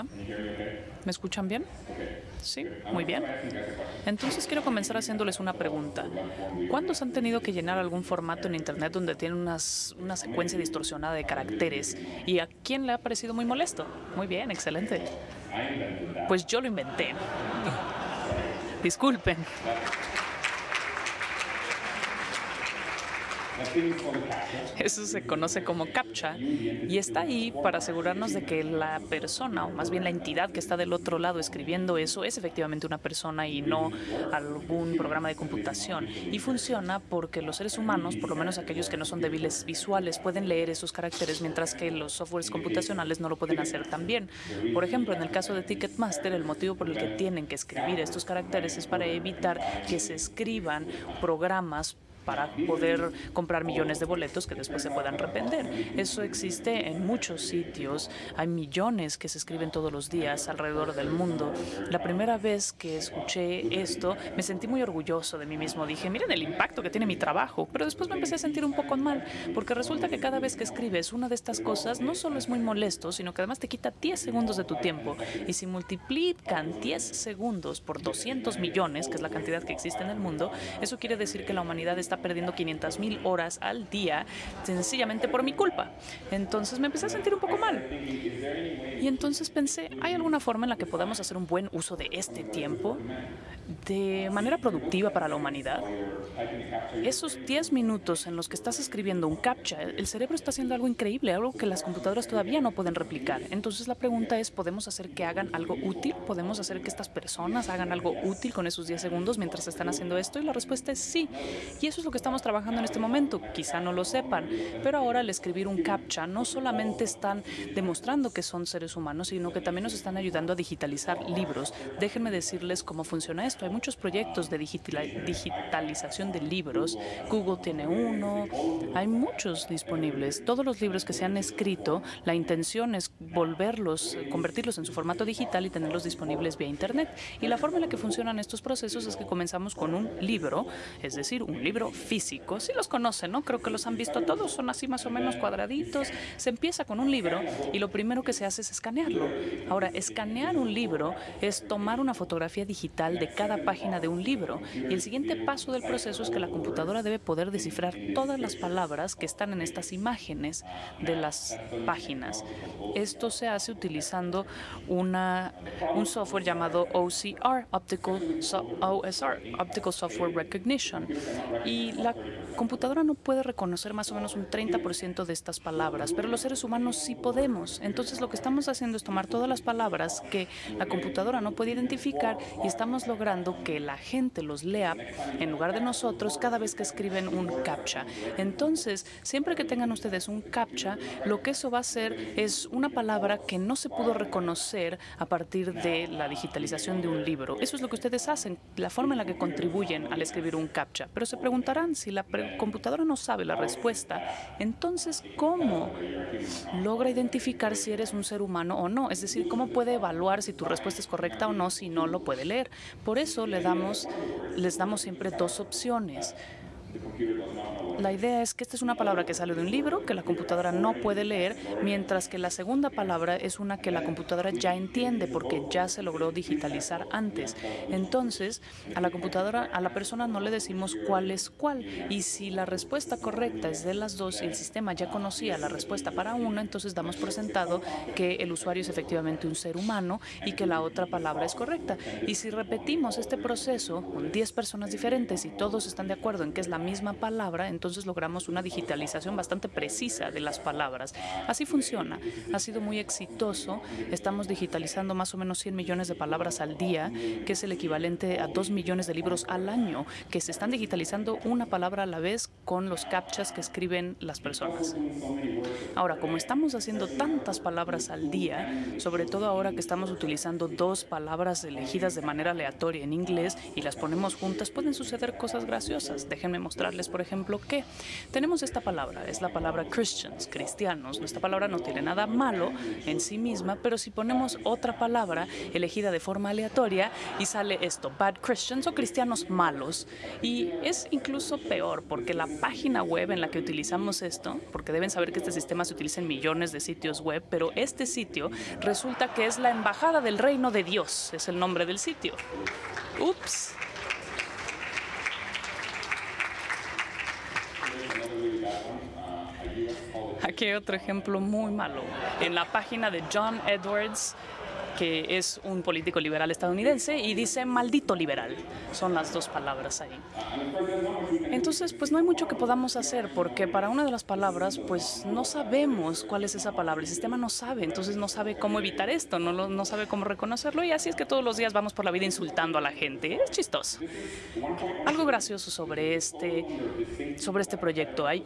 ¿Me escuchan bien? Sí, muy bien. Entonces quiero comenzar haciéndoles una pregunta. ¿Cuántos han tenido que llenar algún formato en Internet donde tiene una secuencia distorsionada de caracteres? ¿Y a quién le ha parecido muy molesto? Muy bien, excelente. Pues yo lo inventé. Disculpen. Eso se conoce como CAPTCHA y está ahí para asegurarnos de que la persona, o más bien la entidad que está del otro lado escribiendo eso, es efectivamente una persona y no algún programa de computación. Y funciona porque los seres humanos, por lo menos aquellos que no son débiles visuales, pueden leer esos caracteres, mientras que los softwares computacionales no lo pueden hacer tan bien. Por ejemplo, en el caso de Ticketmaster, el motivo por el que tienen que escribir estos caracteres es para evitar que se escriban programas para poder comprar millones de boletos que después se puedan revender. Eso existe en muchos sitios. Hay millones que se escriben todos los días alrededor del mundo. La primera vez que escuché esto, me sentí muy orgulloso de mí mismo. Dije, miren el impacto que tiene mi trabajo. Pero después me empecé a sentir un poco mal, porque resulta que cada vez que escribes una de estas cosas, no solo es muy molesto, sino que además te quita 10 segundos de tu tiempo. Y si multiplican 10 segundos por 200 millones, que es la cantidad que existe en el mundo, eso quiere decir que la humanidad está está perdiendo 500 mil horas al día sencillamente por mi culpa. Entonces me empecé a sentir un poco mal. Y entonces pensé, ¿hay alguna forma en la que podamos hacer un buen uso de este tiempo de manera productiva para la humanidad? Esos 10 minutos en los que estás escribiendo un captcha, el cerebro está haciendo algo increíble, algo que las computadoras todavía no pueden replicar. Entonces la pregunta es, ¿podemos hacer que hagan algo útil? ¿Podemos hacer que estas personas hagan algo útil con esos 10 segundos mientras están haciendo esto? Y la respuesta es sí. Y eso es lo que estamos trabajando en este momento. Quizá no lo sepan, pero ahora al escribir un CAPTCHA no solamente están demostrando que son seres humanos, sino que también nos están ayudando a digitalizar libros. Déjenme decirles cómo funciona esto. Hay muchos proyectos de digitalización de libros. Google tiene uno. Hay muchos disponibles. Todos los libros que se han escrito, la intención es volverlos, convertirlos en su formato digital y tenerlos disponibles vía Internet. Y la forma en la que funcionan estos procesos es que comenzamos con un libro, es decir, un libro físicos. Sí los conocen, ¿no? Creo que los han visto todos, son así más o menos cuadraditos. Se empieza con un libro y lo primero que se hace es escanearlo. Ahora, escanear un libro es tomar una fotografía digital de cada página de un libro y el siguiente paso del proceso es que la computadora debe poder descifrar todas las palabras que están en estas imágenes de las páginas. Esto se hace utilizando una, un software llamado OCR, Optical OSR, Optical Software Recognition. Y la computadora no puede reconocer más o menos un 30% de estas palabras, pero los seres humanos sí podemos. Entonces lo que estamos haciendo es tomar todas las palabras que la computadora no puede identificar y estamos logrando que la gente los lea en lugar de nosotros cada vez que escriben un CAPTCHA. Entonces, siempre que tengan ustedes un CAPTCHA, lo que eso va a hacer es una palabra que no se pudo reconocer a partir de la digitalización de un libro. Eso es lo que ustedes hacen, la forma en la que contribuyen al escribir un CAPTCHA. Pero se si la computadora no sabe la respuesta, entonces, ¿cómo logra identificar si eres un ser humano o no? Es decir, ¿cómo puede evaluar si tu respuesta es correcta o no si no lo puede leer? Por eso le damos, les damos siempre dos opciones. La idea es que esta es una palabra que sale de un libro que la computadora no puede leer, mientras que la segunda palabra es una que la computadora ya entiende porque ya se logró digitalizar antes. Entonces, a la computadora, a la persona no le decimos cuál es cuál. Y si la respuesta correcta es de las dos y el sistema ya conocía la respuesta para una, entonces damos por sentado que el usuario es efectivamente un ser humano y que la otra palabra es correcta. Y si repetimos este proceso con 10 personas diferentes y todos están de acuerdo en que es la misma palabra, entonces logramos una digitalización bastante precisa de las palabras. Así funciona. Ha sido muy exitoso. Estamos digitalizando más o menos 100 millones de palabras al día, que es el equivalente a 2 millones de libros al año, que se están digitalizando una palabra a la vez con los captchas que escriben las personas. Ahora, como estamos haciendo tantas palabras al día, sobre todo ahora que estamos utilizando dos palabras elegidas de manera aleatoria en inglés y las ponemos juntas, pueden suceder cosas graciosas. Déjenme mostrarles, por ejemplo, que tenemos esta palabra, es la palabra Christians, cristianos. Esta palabra no tiene nada malo en sí misma, pero si ponemos otra palabra elegida de forma aleatoria y sale esto, bad Christians o cristianos malos. Y es incluso peor porque la página web en la que utilizamos esto, porque deben saber que este sistema se utiliza en millones de sitios web, pero este sitio resulta que es la Embajada del Reino de Dios, es el nombre del sitio. Ups. Aquí otro ejemplo muy malo. En la página de John Edwards que es un político liberal estadounidense, y dice maldito liberal. Son las dos palabras ahí. Entonces, pues no hay mucho que podamos hacer, porque para una de las palabras, pues no sabemos cuál es esa palabra. El sistema no sabe, entonces no sabe cómo evitar esto, no, no sabe cómo reconocerlo, y así es que todos los días vamos por la vida insultando a la gente. Es chistoso. Algo gracioso sobre este, sobre este proyecto. Hay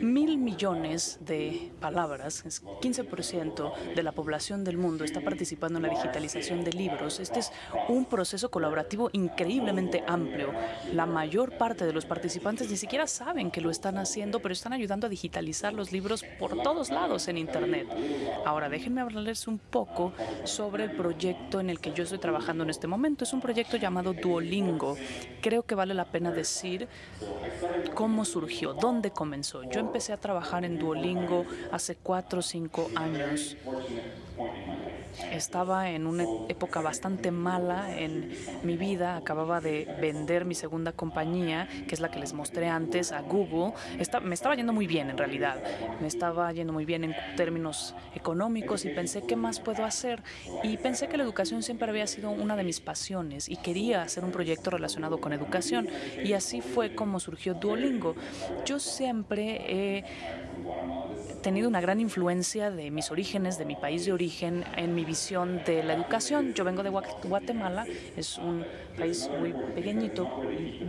mil millones de palabras, es 15% de la población del mundo está participando en la digitalización de libros. Este es un proceso colaborativo increíblemente amplio. La mayor parte de los participantes ni siquiera saben que lo están haciendo, pero están ayudando a digitalizar los libros por todos lados en Internet. Ahora, déjenme hablarles un poco sobre el proyecto en el que yo estoy trabajando en este momento. Es un proyecto llamado Duolingo. Creo que vale la pena decir cómo surgió, dónde comenzó. Empecé a trabajar en Duolingo hace cuatro o cinco años. Estaba en una época bastante mala en mi vida. Acababa de vender mi segunda compañía, que es la que les mostré antes, a Google. me estaba yendo muy bien, en realidad. Me estaba yendo muy bien en términos económicos y pensé, ¿qué más puedo hacer? Y pensé que la educación siempre había sido una de mis pasiones y quería hacer un proyecto relacionado con educación. Y así fue como surgió Duolingo. Yo siempre he tenido una gran influencia de mis orígenes, de mi país de origen, en mi visión de la educación. Yo vengo de Guatemala, es un país muy pequeñito.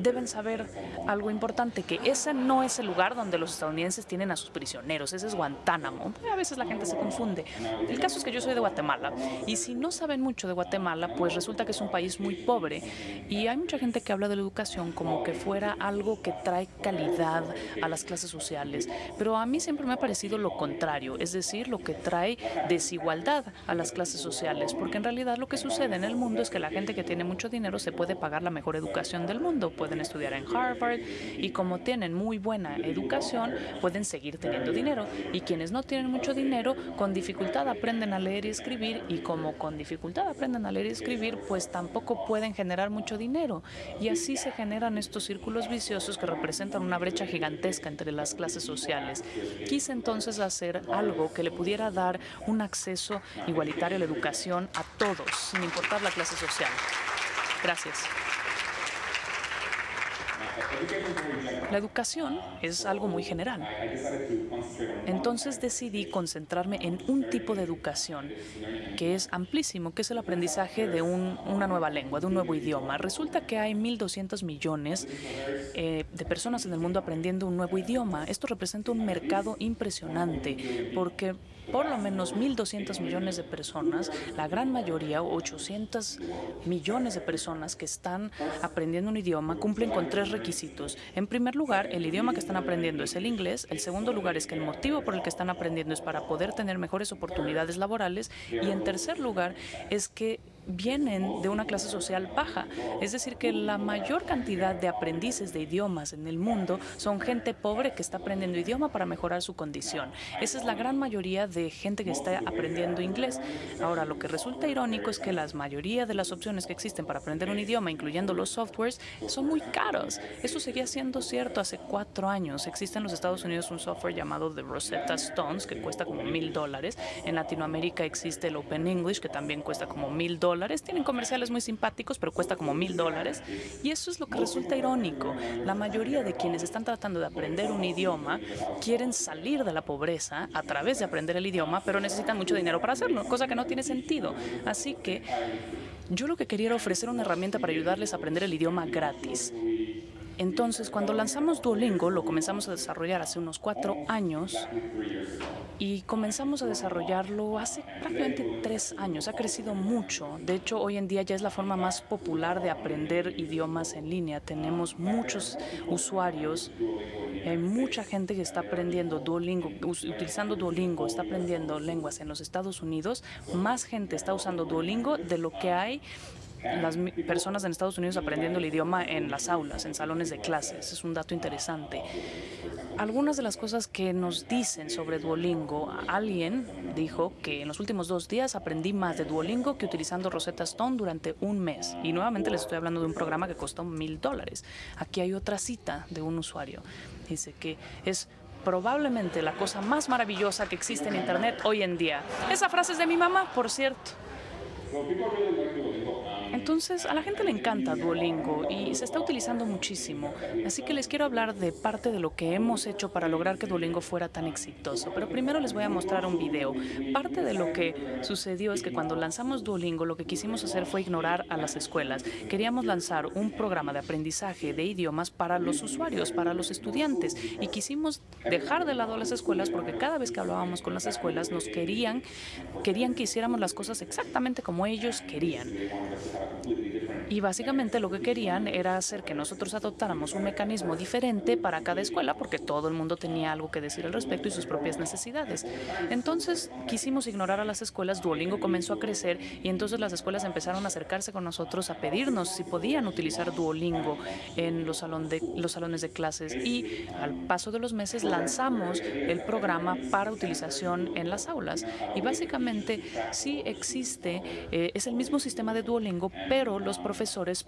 Deben saber algo importante, que ese no es el lugar donde los estadounidenses tienen a sus prisioneros, ese es Guantánamo. A veces la gente se confunde. El caso es que yo soy de Guatemala y si no saben mucho de Guatemala, pues resulta que es un país muy pobre y hay mucha gente que habla de la educación como que fuera algo que trae calidad a las clases sociales, pero a mí siempre me ha parecido lo contrario, es decir, lo que trae desigualdad a las clases sociales, porque en realidad lo que sucede en el mundo es que la gente que tiene mucho dinero se puede pagar la mejor educación del mundo, pueden estudiar en Harvard y como tienen muy buena educación, pueden seguir teniendo dinero. Y quienes no tienen mucho dinero, con dificultad aprenden a leer y escribir y como con dificultad aprenden a leer y escribir, pues tampoco pueden generar mucho dinero. Y así se generan estos círculos viciosos que representan una brecha gigantesca entre las clases sociales. Quise entonces hacer algo que le pudiera dar un acceso igualitario a la educación a todos, sin importar la clase social. Gracias. La educación es algo muy general. Entonces decidí concentrarme en un tipo de educación que es amplísimo, que es el aprendizaje de una nueva lengua, de un nuevo idioma. Resulta que hay 1.200 millones eh, de personas en el mundo aprendiendo un nuevo idioma. Esto representa un mercado impresionante porque por lo menos 1.200 millones de personas, la gran mayoría, 800 millones de personas que están aprendiendo un idioma, cumplen con tres requisitos. En primer lugar, el idioma que están aprendiendo es el inglés. El segundo lugar es que el motivo por el que están aprendiendo es para poder tener mejores oportunidades laborales. Y en tercer lugar, es que vienen de una clase social baja. Es decir, que la mayor cantidad de aprendices de idiomas en el mundo son gente pobre que está aprendiendo idioma para mejorar su condición. Esa es la gran mayoría de gente que está aprendiendo inglés. Ahora, lo que resulta irónico es que la mayoría de las opciones que existen para aprender un idioma, incluyendo los softwares, son muy caros. Eso seguía siendo cierto hace cuatro años. Existe en los Estados Unidos un software llamado The Rosetta Stones, que cuesta como mil dólares. En Latinoamérica existe el Open English, que también cuesta como mil dólares tienen comerciales muy simpáticos, pero cuesta como mil dólares. Y eso es lo que resulta irónico. La mayoría de quienes están tratando de aprender un idioma quieren salir de la pobreza a través de aprender el idioma, pero necesitan mucho dinero para hacerlo, cosa que no tiene sentido. Así que yo lo que quería era ofrecer una herramienta para ayudarles a aprender el idioma gratis. Entonces, cuando lanzamos Duolingo, lo comenzamos a desarrollar hace unos cuatro años y comenzamos a desarrollarlo hace prácticamente tres años. Ha crecido mucho. De hecho, hoy en día ya es la forma más popular de aprender idiomas en línea. Tenemos muchos usuarios. Hay mucha gente que está aprendiendo Duolingo, utilizando Duolingo, está aprendiendo lenguas en los Estados Unidos. Más gente está usando Duolingo de lo que hay las personas en Estados Unidos aprendiendo el idioma en las aulas, en salones de clases. Es un dato interesante. Algunas de las cosas que nos dicen sobre Duolingo, alguien dijo que en los últimos dos días aprendí más de Duolingo que utilizando Rosetta Stone durante un mes. Y nuevamente les estoy hablando de un programa que costó mil dólares. Aquí hay otra cita de un usuario. Dice que es probablemente la cosa más maravillosa que existe en Internet hoy en día. Esa frase es de mi mamá, por cierto. Entonces, a la gente le encanta Duolingo y se está utilizando muchísimo. Así que les quiero hablar de parte de lo que hemos hecho para lograr que Duolingo fuera tan exitoso. Pero primero les voy a mostrar un video. Parte de lo que sucedió es que cuando lanzamos Duolingo, lo que quisimos hacer fue ignorar a las escuelas. Queríamos lanzar un programa de aprendizaje de idiomas para los usuarios, para los estudiantes. Y quisimos dejar de lado a las escuelas porque cada vez que hablábamos con las escuelas nos querían, querían que hiciéramos las cosas exactamente como ellos querían. Y básicamente lo que querían era hacer que nosotros adoptáramos un mecanismo diferente para cada escuela, porque todo el mundo tenía algo que decir al respecto y sus propias necesidades. Entonces quisimos ignorar a las escuelas, Duolingo comenzó a crecer y entonces las escuelas empezaron a acercarse con nosotros a pedirnos si podían utilizar Duolingo en los, de, los salones de clases. Y al paso de los meses lanzamos el programa para utilización en las aulas. Y básicamente sí existe, eh, es el mismo sistema de Duolingo, pero los profesores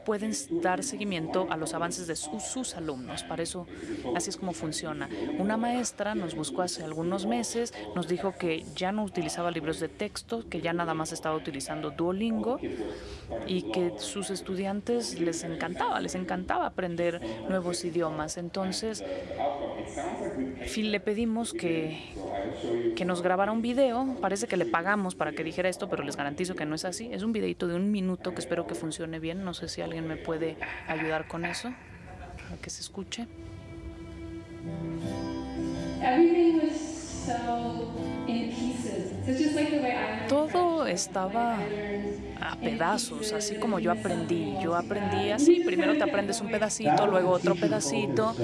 pueden dar seguimiento a los avances de sus, alumnos. Para eso, así es como funciona. Una maestra nos buscó hace algunos meses, nos dijo que ya no utilizaba libros de texto, que ya nada más estaba utilizando Duolingo y que sus estudiantes les encantaba, les encantaba aprender nuevos idiomas. Entonces, le pedimos que, que nos grabara un video. Parece que le pagamos para que dijera esto, pero les garantizo que no es así. Es un videito de un minuto que espero que funcione bien. No sé si alguien me puede ayudar con eso, para que se escuche. Todo estaba a pedazos, así como yo aprendí. Yo aprendí así, primero te aprendes un pedacito, luego otro pedacito.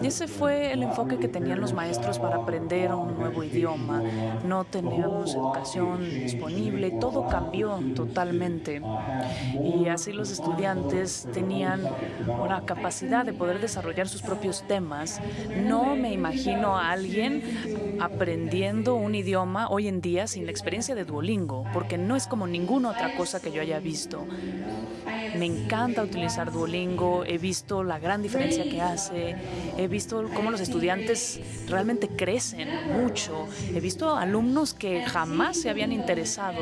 Y ese fue el enfoque que tenían los maestros para aprender un nuevo idioma. No teníamos educación disponible, todo cambió totalmente. Y así los estudiantes tenían una capacidad de poder desarrollar sus propios temas. No me imagino a alguien aprendiendo un idioma hoy en día sin la experiencia de Duolingo, porque no es como ninguna otra cosa que yo haya visto. Me encanta utilizar Duolingo, he visto la gran diferencia que hace, he visto cómo los estudiantes realmente crecen mucho, he visto alumnos que jamás se habían interesado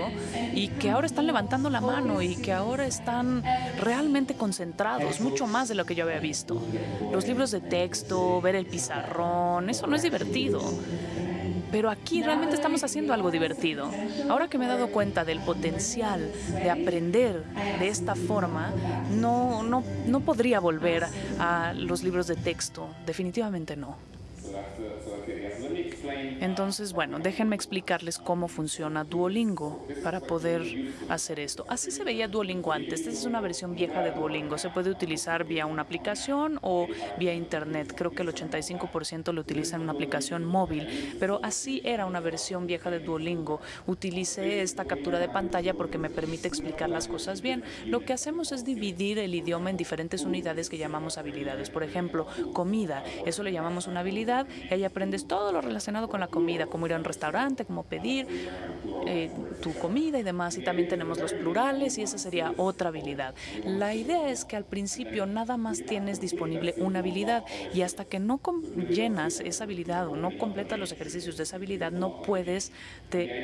y que ahora están levantando la mano y que ahora están realmente concentrados, mucho más de lo que yo había visto. Los libros de texto, ver el pizarrón, eso no es divertido. Pero aquí realmente estamos haciendo algo divertido. Ahora que me he dado cuenta del potencial de aprender de esta forma, no, no, no podría volver a los libros de texto. Definitivamente no. Entonces, bueno, déjenme explicarles cómo funciona Duolingo para poder hacer esto. Así se veía Duolingo antes. Esta es una versión vieja de Duolingo. Se puede utilizar vía una aplicación o vía Internet. Creo que el 85% lo utiliza en una aplicación móvil. Pero así era una versión vieja de Duolingo. Utilicé esta captura de pantalla porque me permite explicar las cosas bien. Lo que hacemos es dividir el idioma en diferentes unidades que llamamos habilidades. Por ejemplo, comida. Eso le llamamos una habilidad y ahí aprendes todo lo relacionado con la comida, como ir a un restaurante, como pedir eh, tu comida y demás. Y también tenemos los plurales y esa sería otra habilidad. La idea es que al principio nada más tienes disponible una habilidad y hasta que no llenas esa habilidad o no completas los ejercicios de esa habilidad, no puedes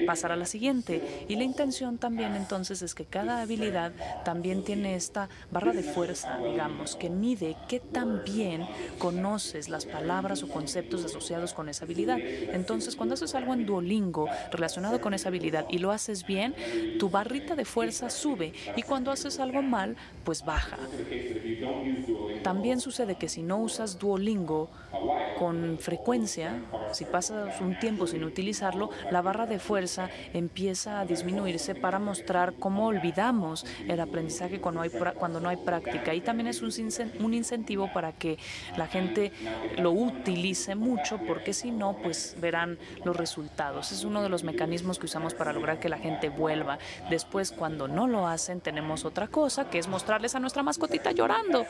pasar a la siguiente. Y la intención también entonces es que cada habilidad también tiene esta barra de fuerza, digamos, que mide qué tan bien conoces las palabras o conceptos asociados con esa habilidad. Entonces, cuando haces algo en Duolingo relacionado con esa habilidad y lo haces bien, tu barrita de fuerza sube y cuando haces algo mal, pues baja. También sucede que si no usas Duolingo con frecuencia, si pasas un tiempo sin utilizarlo, la barra de fuerza empieza a disminuirse para mostrar cómo olvidamos el aprendizaje cuando, hay, cuando no hay práctica. Y también es un, un incentivo para que la gente lo utilice mucho, porque si no, pues verán los resultados. Es uno de los mecanismos que usamos para lograr que la gente vuelva. Después, cuando no lo hacen, tenemos otra cosa, que es mostrarles a nuestra mascotita llorando.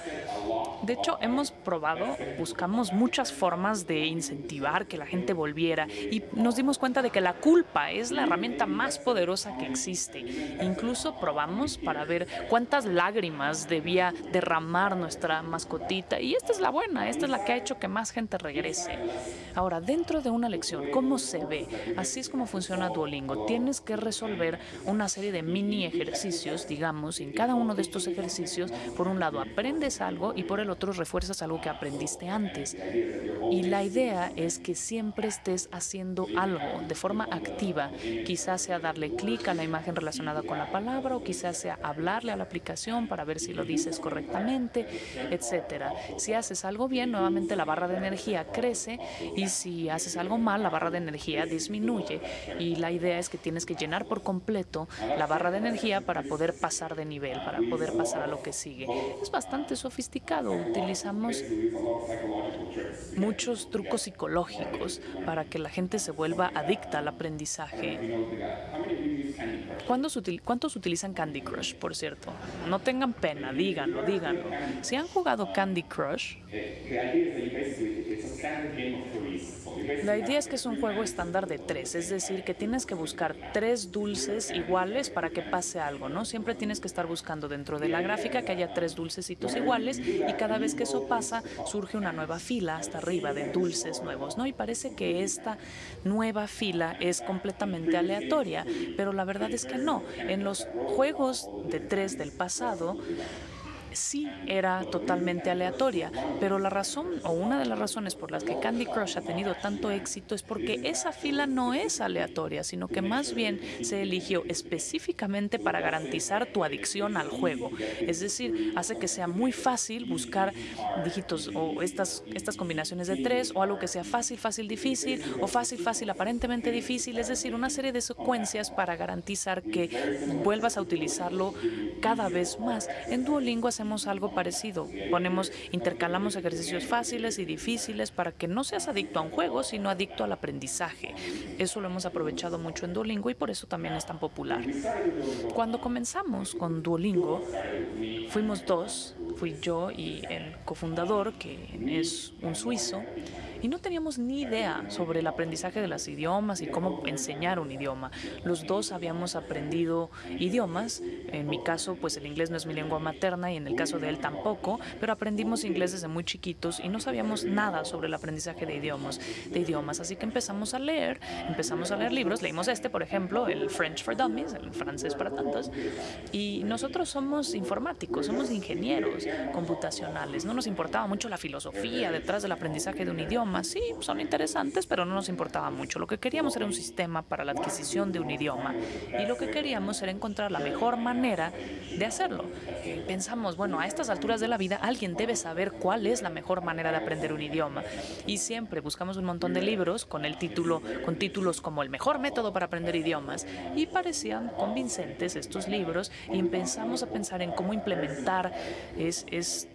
De hecho, hemos probado, buscamos muchas formas de incentivar que la gente volviera y nos dimos cuenta de que la culpa es la herramienta más poderosa que existe. Incluso probamos para ver cuántas lágrimas debía derramar nuestra mascotita y esta es la buena, esta es la que ha hecho que más gente regrese. Ahora, dentro de una lección, ¿cómo se ve? Así es como funciona Duolingo. Tienes que resolver una serie de mini ejercicios, digamos, en cada uno de estos ejercicios, por un lado aprendes algo y por el otro refuerzas algo que aprendiste antes. Y la idea es que siempre estés haciendo algo de forma activa. Quizás sea darle clic a la imagen relacionada con la palabra o quizás sea hablarle a la aplicación para ver si lo dices correctamente, etcétera. Si haces algo bien, nuevamente la barra de energía crece y si haces algo mal, la barra de energía disminuye. Y la idea es que tienes que llenar por completo la barra de energía para poder pasar de nivel, para poder pasar a lo que sigue. Es bastante sofisticado. Utilizamos muchos trucos psicológicos para que la gente se vuelva adicta al aprendizaje. ¿Cuántos, utilizan Candy Crush, por cierto? No tengan pena, díganlo, díganlo. Si han jugado Candy Crush, la idea es que es un juego estándar de tres, es decir, que tienes que buscar tres dulces iguales para que pase algo, ¿no? Siempre tienes que estar buscando dentro de la gráfica que haya tres dulcecitos iguales y cada vez que eso pasa surge una nueva fila hasta arriba de dulces nuevos, ¿no? Y parece que esta nueva fila es completamente aleatoria, pero la verdad es que no. En los juegos de tres del pasado, sí era totalmente aleatoria, pero la razón o una de las razones por las que Candy Crush ha tenido tanto éxito es porque esa fila no es aleatoria, sino que más bien se eligió específicamente para garantizar tu adicción al juego. Es decir, hace que sea muy fácil buscar dígitos o estas, estas combinaciones de tres o algo que sea fácil, fácil, difícil o fácil, fácil, aparentemente difícil. Es decir, una serie de secuencias para garantizar que vuelvas a utilizarlo cada vez más. En Duolingo hacemos algo parecido. Ponemos, intercalamos ejercicios fáciles y difíciles para que no seas adicto a un juego, sino adicto al aprendizaje. Eso lo hemos aprovechado mucho en Duolingo y por eso también es tan popular. Cuando comenzamos con Duolingo, fuimos dos, fui yo y el cofundador, que es un suizo, y no teníamos ni idea sobre el aprendizaje de los idiomas y cómo enseñar un idioma. Los dos habíamos aprendido idiomas, en mi caso pues el inglés no es mi lengua materna y en el caso de él tampoco, pero aprendimos inglés desde muy chiquitos y no sabíamos nada sobre el aprendizaje de idiomas, de idiomas, así que empezamos a leer, empezamos a leer libros, leímos este por ejemplo, el French for Dummies, el francés para tantos, y nosotros somos informáticos, somos ingenieros computacionales, no nos importaba mucho la filosofía detrás del aprendizaje de un idioma, Sí, son interesantes, pero no nos importaba mucho. Lo que queríamos era un sistema para la adquisición de un idioma y lo que queríamos era encontrar la mejor manera de hacerlo. Pensamos, bueno, a estas alturas de la vida alguien debe saber cuál es la mejor manera de aprender un idioma y siempre buscamos un montón de libros con el título, con títulos como el mejor método para aprender idiomas y parecían convincentes estos libros y empezamos a pensar en cómo implementar es, es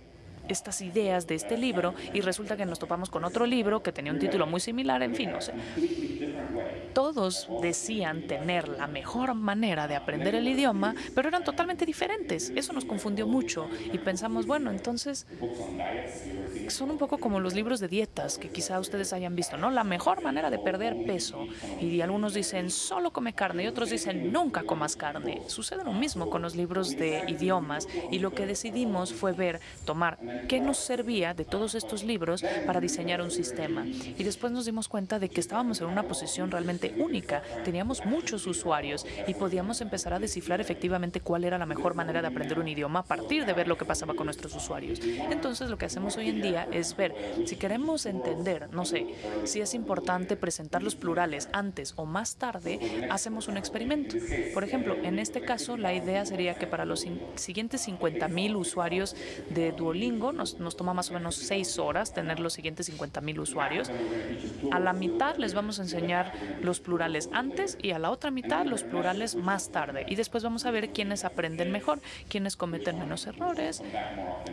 estas ideas de este libro y resulta que nos topamos con otro libro que tenía un título muy similar, en fin, no sé. Todos decían tener la mejor manera de aprender el idioma, pero eran totalmente diferentes. Eso nos confundió mucho y pensamos, bueno, entonces son un poco como los libros de dietas que quizá ustedes hayan visto, ¿no? La mejor manera de perder peso. Y algunos dicen, solo come carne y otros dicen, nunca comas carne. Sucede lo mismo con los libros de idiomas y lo que decidimos fue ver, tomar qué nos servía de todos estos libros para diseñar un sistema. Y después nos dimos cuenta de que estábamos en una posición realmente única. Teníamos muchos usuarios y podíamos empezar a descifrar efectivamente cuál era la mejor manera de aprender un idioma a partir de ver lo que pasaba con nuestros usuarios. Entonces, lo que hacemos hoy en día es ver si queremos entender, no sé, si es importante presentar los plurales antes o más tarde, hacemos un experimento. Por ejemplo, en este caso, la idea sería que para los siguientes 50 mil usuarios de Duolingo, nos, nos toma más o menos seis horas tener los siguientes 50 mil usuarios. A la mitad les vamos a enseñar los plurales antes y a la otra mitad los plurales más tarde. Y después vamos a ver quiénes aprenden mejor, quiénes cometen menos errores,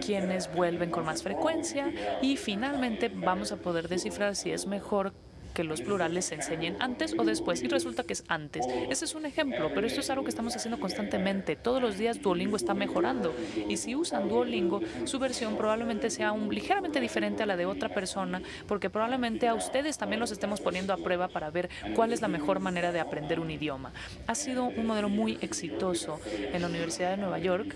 quiénes vuelven con más frecuencia y finalmente vamos a poder descifrar si es mejor que los plurales se enseñen antes o después y resulta que es antes. Ese es un ejemplo, pero esto es algo que estamos haciendo constantemente. Todos los días Duolingo está mejorando y si usan Duolingo, su versión probablemente sea un, ligeramente diferente a la de otra persona porque probablemente a ustedes también los estemos poniendo a prueba para ver cuál es la mejor manera de aprender un idioma. Ha sido un modelo muy exitoso. En la Universidad de Nueva York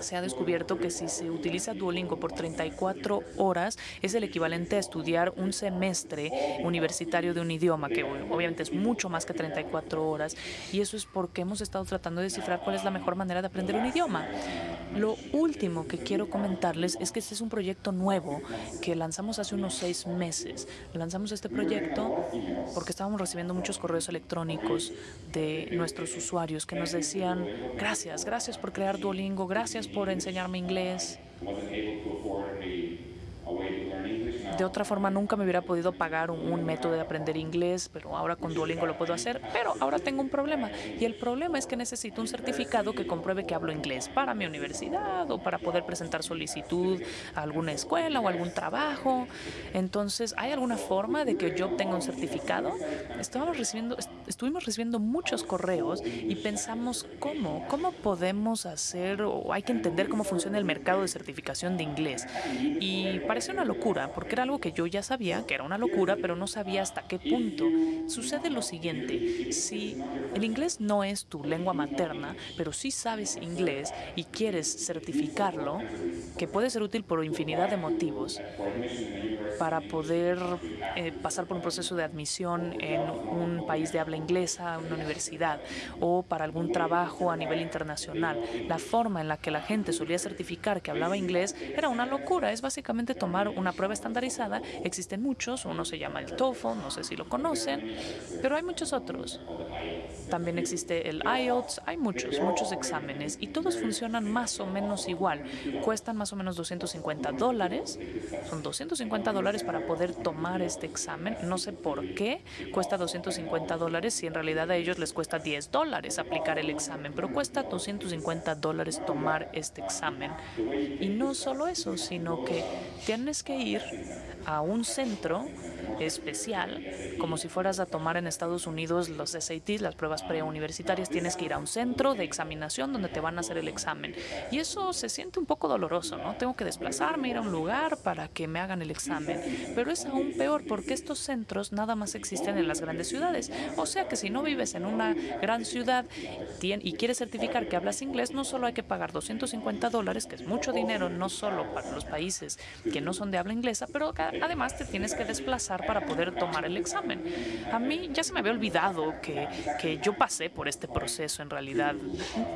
se ha descubierto que si se utiliza Duolingo por 34 horas es el equivalente a estudiar un semestre universitario universitario de un idioma, que obviamente es mucho más que 34 horas, y eso es porque hemos estado tratando de descifrar cuál es la mejor manera de aprender un idioma. Lo último que quiero comentarles es que este es un proyecto nuevo que lanzamos hace unos seis meses. Lanzamos este proyecto porque estábamos recibiendo muchos correos electrónicos de nuestros usuarios que nos decían, gracias, gracias por crear Duolingo, gracias por enseñarme inglés. De otra forma, nunca me hubiera podido pagar un, método de aprender inglés, pero ahora con Duolingo lo puedo hacer. Pero ahora tengo un problema, y el problema es que necesito un certificado que compruebe que hablo inglés para mi universidad o para poder presentar solicitud a alguna escuela o algún trabajo. Entonces, ¿hay alguna forma de que yo obtenga un certificado? Estábamos recibiendo, estuvimos recibiendo muchos correos y pensamos, ¿cómo? ¿Cómo podemos hacer o hay que entender cómo funciona el mercado de certificación de inglés? Y parece una locura, porque era algo que yo ya sabía, que era una locura, pero no sabía hasta qué punto. Sucede lo siguiente, si el inglés no es tu lengua materna, pero sí sabes inglés y quieres certificarlo, que puede ser útil por infinidad de motivos, para poder eh, pasar por un proceso de admisión en un país de habla inglesa, una universidad, o para algún trabajo a nivel internacional. La forma en la que la gente solía certificar que hablaba inglés era una locura. Es básicamente tomar una prueba estandarizada. Existen muchos, uno se llama el TOEFL, no sé si lo conocen, pero hay muchos otros. También existe el IELTS, hay muchos, muchos exámenes y todos funcionan más o menos igual. Cuestan más o menos 250 dólares, son 250 dólares para poder tomar este examen. No sé por qué cuesta 250 dólares si en realidad a ellos les cuesta 10 dólares aplicar el examen, pero cuesta 250 dólares tomar este examen. Y no solo eso, sino que tienes que ir a un centro especial, como si fueras a tomar en Estados Unidos los SATs, las pruebas preuniversitarias, tienes que ir a un centro de examinación donde te van a hacer el examen. Y eso se siente un poco doloroso, ¿no? Tengo que desplazarme, ir a un lugar para que me hagan el examen. Pero es aún peor porque estos centros nada más existen en las grandes ciudades. O sea que si no vives en una gran ciudad y quieres certificar que hablas inglés, no solo hay que pagar 250 dólares, que es mucho dinero, no solo para los países que no son de habla inglesa, pero además te tienes que desplazar para poder tomar el examen. A mí ya se me había olvidado que, que yo pasé por este proceso en realidad.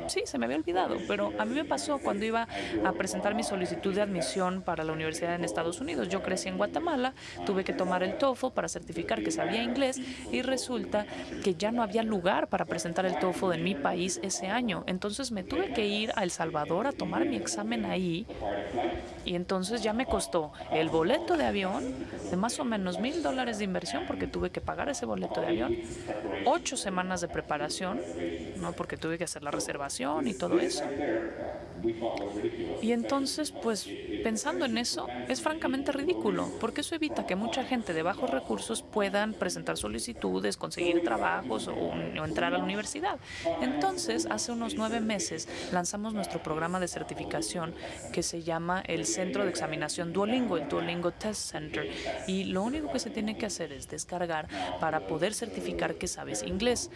Sí, se me había olvidado, pero a mí me pasó cuando iba a presentar mi solicitud de admisión para la universidad en Estados Unidos. Yo crecí en Guatemala, tuve que tomar el TOEFL para certificar que sabía inglés y resulta que ya no había lugar para presentar el TOEFL en mi país ese año. Entonces me tuve que ir a El Salvador a tomar mi examen ahí y entonces ya me costó el boleto de avión de más o menos mil dólares de inversión porque tuve que pagar ese boleto de avión, ocho semanas de preparación, no porque tuve que hacer la reservación y todo eso. Y entonces, pues pensando en eso, es francamente ridículo, porque eso evita que mucha gente de bajos recursos puedan presentar solicitudes, conseguir trabajos o, entrar a la universidad. Entonces, hace unos nueve meses lanzamos nuestro programa de certificación que se llama el Centro de Examinación Duolingo, el Duolingo Test Center. Y lo único que se tiene que hacer es descargar para poder certificar que sabes inglés.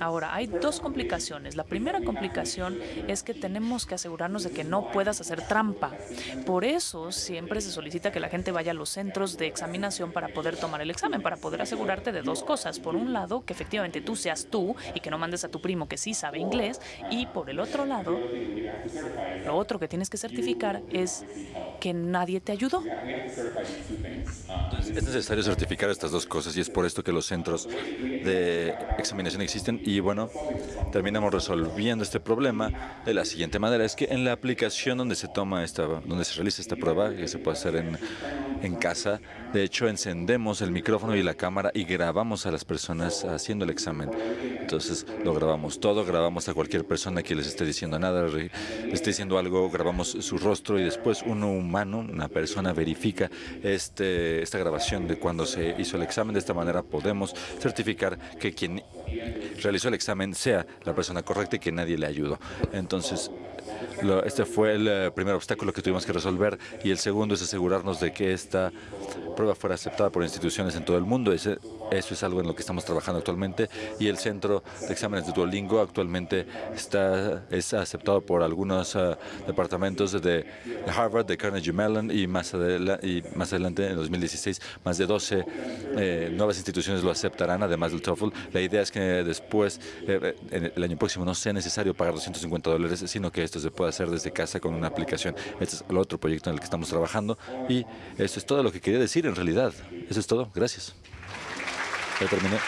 Ahora, hay dos complicaciones. La primera complicación es que tenemos que asegurarnos de que no puedas hacer trampa. Por eso siempre se solicita que la gente vaya a los centros de examinación para poder tomar el examen, para poder asegurarte de dos cosas. Por un lado, que efectivamente tú seas tú y que no mandes a tu primo que sí sabe inglés. Y por el otro lado, lo otro que tienes que certificar es que nadie te ayudó. Es necesario certificar estas dos cosas y es por esto que los centros de examinación existen y bueno, terminamos resolviendo este problema de la siguiente manera. Es que en la aplicación donde se toma esta, donde se realiza esta prueba, que se puede hacer en, en casa, de hecho encendemos el micrófono y la cámara y grabamos a las personas haciendo el examen. Entonces lo grabamos todo, grabamos a cualquier persona que les esté diciendo nada, les esté diciendo algo, grabamos su rostro y después uno humano, una persona verifica este, esta grabación de cuando se hizo el examen. De esta manera podemos certificar que quien realizó el examen sea la persona correcta y que nadie le ayudó. Entonces, este fue el eh, primer obstáculo que tuvimos que resolver y el segundo es asegurarnos de que esta prueba fuera aceptada por instituciones en todo el mundo. Ese, eso es algo en lo que estamos trabajando actualmente y el Centro de Exámenes de Duolingo actualmente está es aceptado por algunos uh, departamentos de, Harvard, de Carnegie Mellon y más, y más adelante en 2016 más de 12 eh, nuevas instituciones lo aceptarán además del TOEFL. La idea es que después, eh, en el año próximo, no sea necesario pagar 250 dólares, sino que esto se pueda hacer desde casa con una aplicación. Este es el otro proyecto en el que estamos trabajando y eso es todo lo que quería decir en realidad. Eso es todo. Gracias. Ya terminé.